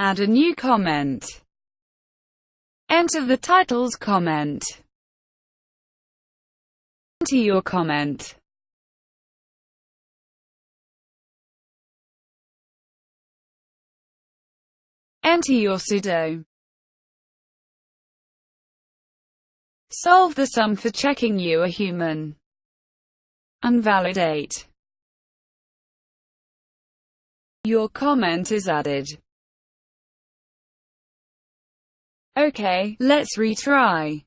Add a new comment. Enter the title's comment. Enter your comment. Enter your pseudo. Solve the sum for checking you are human. Unvalidate. Your comment is added. Okay, let's retry.